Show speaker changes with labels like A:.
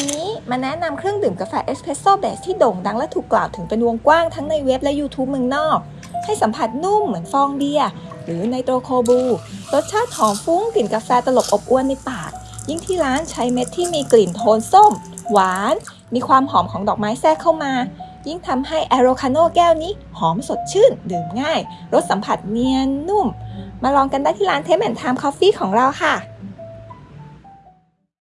A: วันนี้มาแนะนำเครื่องดื่มกาแฟเอสเพรสโซ่ base ที่โด่งดังและถูกกล่าวถึงเป็นวงกว้างทั้งในเว็บและ YouTube เมืองนอก ให้สัมผัสนุ่มเหมือนฟองเบียร์หรือ nitro cold brew รสชาติหอมฟุ้งกลิ่นกาแฟตลบอบอวนในปาก ยิ่งที่ร้านใช้เมล็ดที่มีกลิ่นโทนส้ม หวาน มีความหอมของดอกไม้แทรกเข้ามา ยิ่งทำให้ aerocano แก้วนี้หอมสดชื่น ดื่มง่าย รสสัมผัสเนียนนุ่ม มาลองกันได้ที่ร้านเทมแอนทามคอฟฟี่ของเราค่ะ